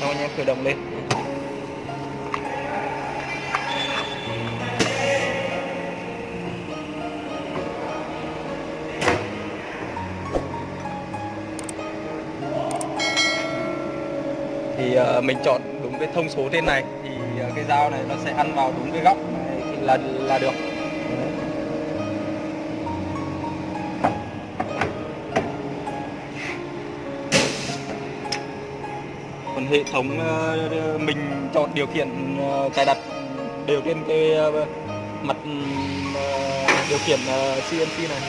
xong anh em khởi động lên. Thì uh, mình chọn đúng cái thông số trên này thì uh, cái dao này nó sẽ ăn vào đúng cái góc. Này thì là là được. Hệ thống ờ, ờ, mình chọn điều khiển ờ, cài đặt đều trên cái mặt ừ, điều khiển CNC này.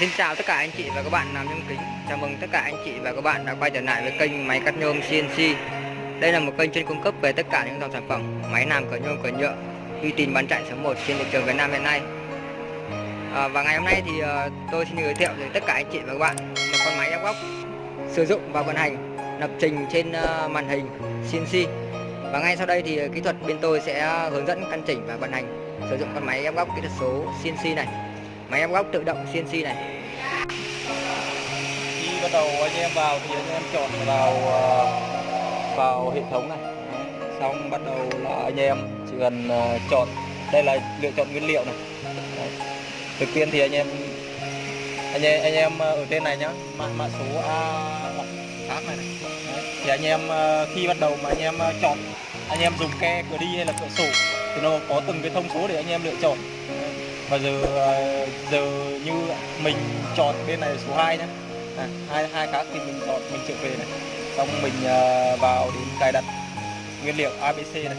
Xin chào tất cả anh chị và các bạn làm nhôm kính Chào mừng tất cả anh chị và các bạn đã quay trở lại với kênh máy cắt nhôm CNC đây là một kênh chuyên cung cấp về tất cả những dòng sản phẩm máy làm cửa nhôm cửa nhựa uy tín bán chạy số 1 trên thị trường Việt Nam hiện nay. À, Và ngày hôm nay thì à, tôi xin giới thiệu đến tất cả anh chị và các bạn một con máy ép góc sử dụng và vận hành lập trình trên à, màn hình CNC Và ngay sau đây thì kỹ thuật bên tôi sẽ hướng dẫn căn chỉnh và vận hành sử dụng con máy ép góc kỹ thuật số CNC này. Máy ép góc tự động CNC này. Khi bắt đầu anh em vào thì anh em chọn vào à, vào hệ thống này xong bắt đầu là anh em chỉ cần ờ, chọn đây là lựa chọn nguyên liệu này Đấy. đầu tiên thì anh em anh em anh em ờ, ở trên này nhá mã mã số A khác này, này. Đấy. thì anh em khi bắt đầu mà anh em chọn anh em dùng ke cửa đi hay là cửa sổ thì nó có từng cái thông số để anh em lựa chọn và giờ giờ như mình chọn bên này số 2 nhé à, hai hai khác thì mình chọn mình trở về này xong mình ờ, vào đến cài đặt nguyên liệu ABC này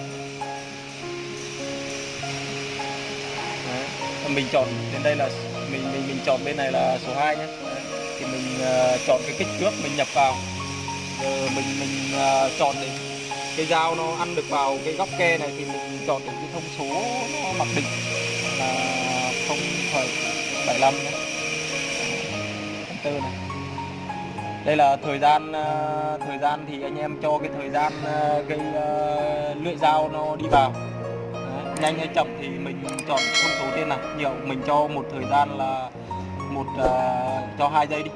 Đấy. mình chọn đến đây là mình mình mình chọn bên này là số 2 nhé thì mình uh, chọn cái kích thước mình nhập vào rồi mình mình uh, chọn để cái dao nó ăn được vào cái góc ke này thì mình chọn được cái thông số nó mặc định là 0,75 nhé. 4 này đây là thời gian ờ, thời gian thì anh em cho cái thời gian ờ, cái ờ, lưỡi dao nó đi vào. Đấy, nhanh hay chậm thì mình chọn con số trên này nhiều mình cho một thời gian là một uh, cho hai giây đi.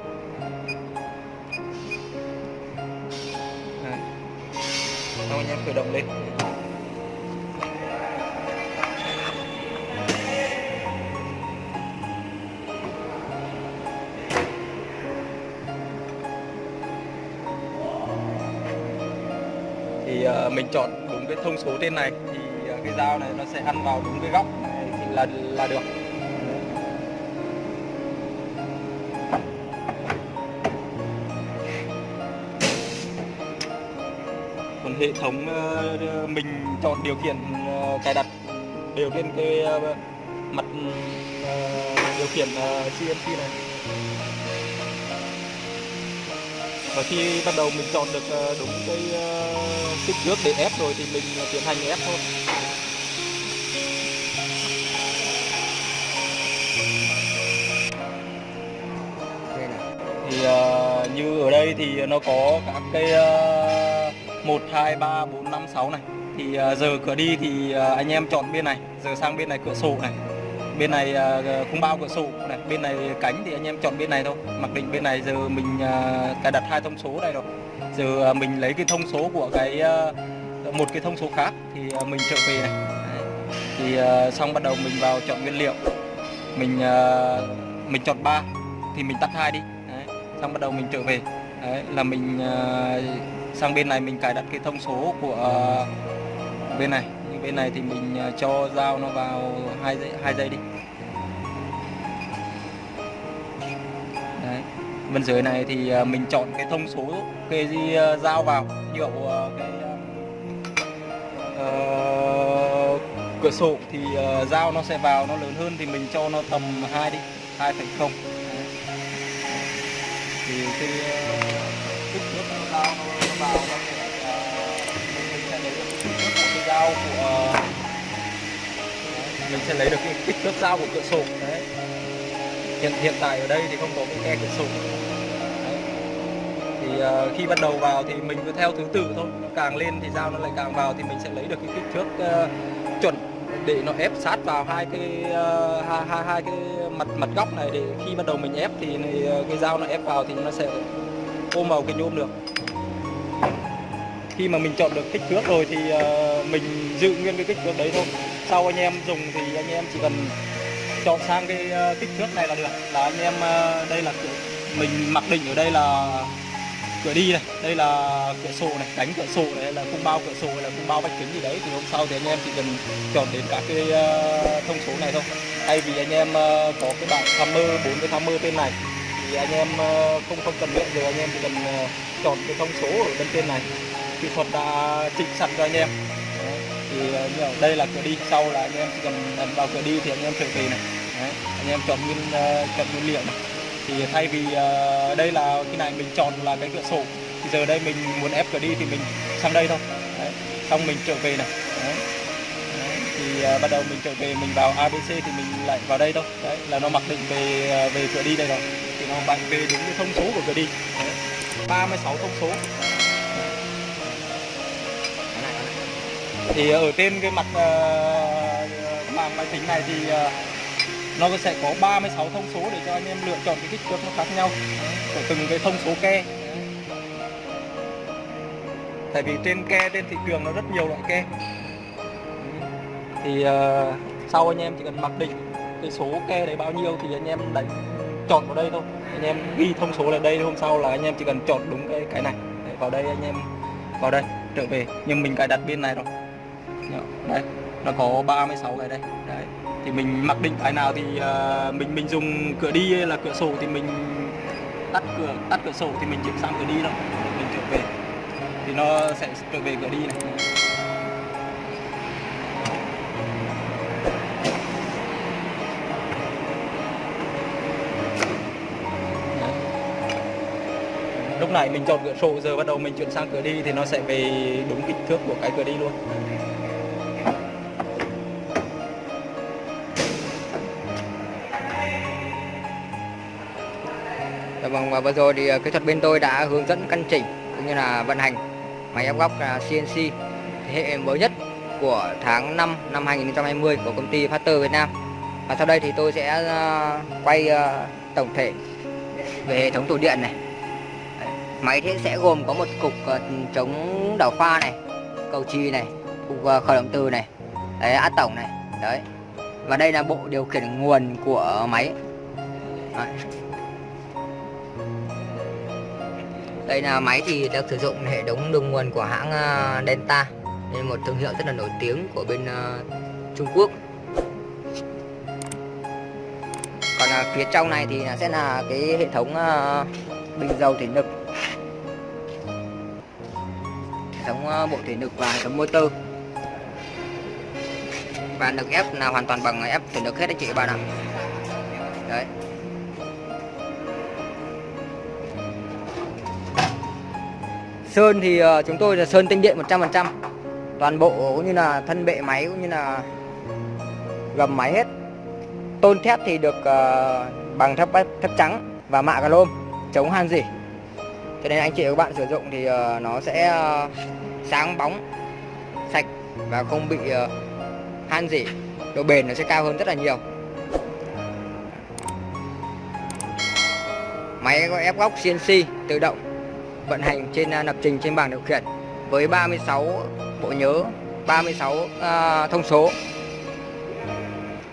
Đấy. Xong anh em khởi động lên. Mình chọn đúng cái thông số trên này thì à, cái dao này nó sẽ ăn vào đúng cái góc này thì là là được. Còn hệ thống ờ, mình chọn điều khiển ờ, cài đặt đều trên cái ờ, mặt ừ, điều khiển CNC này và khi bắt đầu mình chọn được đúng cái kích thước để ép rồi thì mình tiến hành ép thôi. Thì uh, như ở đây thì nó có các cái uh, 1 2 3 4 5 6 này. Thì uh, giờ cửa đi thì uh, anh em chọn bên này giờ sang bên này cửa sổ này bên này à, không khung bao cửa sổ. Này bên này cánh thì anh em chọn bên này thôi. Mặc định bên này giờ mình à, cài đặt hai thông số này rồi. Giờ à, mình lấy cái thông số của cái một cái thông số khác thì mình trở về này. Thì xong bắt đầu mình vào chọn nguyên liệu. Mình mình chọn ba thì mình tắt hai đi. Đấy. xong bắt đầu mình trở về. Đấy, là mình sang bên này mình cài đặt cái thông số của bên này bên này thì mình ờ, cho dao nó vào hai giây hai giây đi Đấy. bên dưới này thì ờ, mình chọn cái thông số cái gì ờ, dao vào hiệu cái uh, cửa sổ thì uh, dao nó sẽ vào nó lớn hơn thì mình cho nó tầm 2 đi 2,0 thì cái kích thước nó dao nó, vào nó dao của ờ, mình sẽ lấy được cái kích thước dao của cửa sổ đấy. Hiện hiện tại ở đây thì không có cái khe cửa sổ. Đấy. thì uh, khi bắt đầu vào thì mình cứ theo thứ tự thôi. Càng lên thì dao nó lại càng vào thì mình sẽ lấy được cái kích thước uh, chuẩn để nó ép sát vào hai cái uh, hai, hai hai cái mặt mặt góc này để khi bắt đầu mình ép thì này, cái dao nó ép vào thì nó sẽ ôm vào cái nhôm được khi mà mình chọn được kích thước rồi thì ờ, mình giữ nguyên cái kích thước đấy thôi. Sau anh em dùng thì anh em chỉ cần chọn sang cái ờ, kích thước này là được. Là anh em ờ, đây là cửa, mình mặc định ở đây là cửa đi này đây là cửa sổ này cánh cửa sổ này là khung bao cửa sổ hay là khung bao vách kính gì đấy thì hôm sau thì anh em chỉ cần chọn đến các cái thông số này thôi. Thay vì anh em có cái bảng tham mơ bốn cái tham mơ tên này thì anh em không không cần luyện rồi anh em chỉ cần chọn cái thông số ở bên trên này kỹ thuật đã chỉnh sẵn cho anh em. Đấy, thì đây là cửa đi sau là anh em chỉ cần ấn vào cửa đi thì anh em trở về này. Đấy, anh em chọn nguyên ờ, chọn nguyên liệu này. Thì thay vì ờ, đây là khi này mình chọn là cái cửa sổ thì giờ đây mình muốn ép cửa đi thì mình sang đây thôi. Đấy, xong mình trở về này. Đấy. Đấy, thì ờ, bắt đầu mình trở về mình vào ABC thì mình lại vào đây thôi. Đấy là nó mặc định về về cửa đi đây rồi. Thì nó bạn về đúng cái thông số của cửa đi. Đấy. 36 thông số. Thì ở trên cái mặt ờ, màn máy tính này thì uh, nó sẽ có 36 thông số để cho anh em lựa chọn cái kích thước nó khác nhau của từng cái thông số ke. Tại vì trên ke trên thị trường nó rất nhiều loại ke. Thì uh, sau anh em chỉ cần mặc định cái số ke đấy bao nhiêu thì anh em đánh chọn vào đây thôi. Anh em ghi thông số là đây hôm sau là anh em chỉ cần chọn đúng cái cái này. Để vào đây anh em vào đây trở về. Nhưng mình cài đặt bên này rồi. Dạ. đấy nó có 36 cái đây đấy thì mình mặc định cái nào thì uh, mình mình dùng cửa đi hay là cửa sổ thì mình tắt cửa tắt cửa sổ thì mình chuyển sang cửa đi thôi. Mình trở về. Thì nó sẽ trở về cửa đi này. Lúc này mình chọn cửa sổ giờ bắt đầu mình chuyển sang cửa đi thì nó sẽ về đúng kích thước của cái cửa đi luôn. Dạ vâng và vừa rồi thì ờ, kỹ thuật bên tôi đã hướng dẫn căn chỉnh cũng như là vận hành máy ép góc ờ, CNC thế hệ mới nhất của tháng 5 năm 2020 của công ty Factor Việt Nam. Và sau đây thì tôi sẽ ờ, quay tổng thể về hệ thống tủ điện này. Máy thì sẽ gồm có một cục chống đảo pha này, cầu chì này, cục khởi động từ này, đấy, át tổng này, đấy. Và đây là bộ điều khiển nguồn của máy. Đấy. Đây là máy thì đang sử dụng hệ thống đường nguồn của hãng ờ, Delta nên một thương hiệu rất là nổi tiếng của bên ờ, Trung Quốc. Còn ờ, phía trong này thì là sẽ là cái hệ thống ờ, bình dầu thủy lực. Hệ thống bộ thủy lực và hệ thống motor. Và lực ép là hoàn toàn bằng ép thủy lực hết anh chị các bạn ạ. Đấy. Sơn thì ờ, chúng tôi là sơn tinh điện 100% Toàn bộ cũng như là thân bệ máy cũng như là gầm máy hết. Tôn thép thì được ờ, bằng thép thép trắng và mạ chrome chống han rỉ Cho nên anh chị và các bạn sử dụng thì ờ, nó sẽ sáng bóng, sạch và không bị han rỉ Độ bền nó sẽ cao hơn rất là nhiều. Máy có ép góc CNC tự động vận hành trên à, lập trình trên bảng điều khiển với 36 bộ nhớ 36 uh, à, thông số.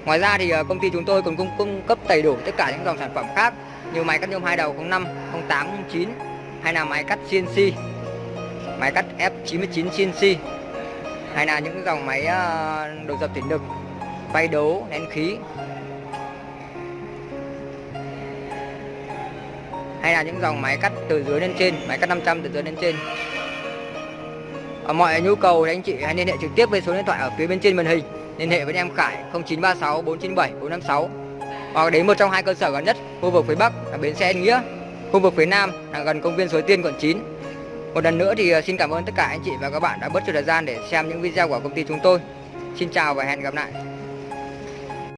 Ngoài ra thì à, công ty chúng tôi còn cung, cung cấp đầy đủ tất cả những dòng sản phẩm khác như máy cắt nhôm hai đầu 05, 08, 09 hay là máy cắt CNC máy cắt F99 CNC hay là những dòng máy uh, đồ dập thủy lực bay đấu nén khí. Hay là những dòng máy cắt từ dưới lên trên, máy cắt 500 từ dưới lên trên. Ở mọi nhu cầu thì anh chị hãy liên hệ trực tiếp với số điện thoại ở phía bên trên màn hình. Liên hệ với em Khải 0936 497 456 hoặc đến một trong hai cơ sở gần nhất, khu vực phía Bắc là bến xe Yên Nghĩa, khu vực phía Nam là gần công viên Suối Tiên, quận 9 một lần nữa thì ờ, xin cảm ơn tất cả anh chị và các bạn đã bớt chút thời gian để xem những video của công ty chúng tôi. Xin chào và hẹn gặp lại.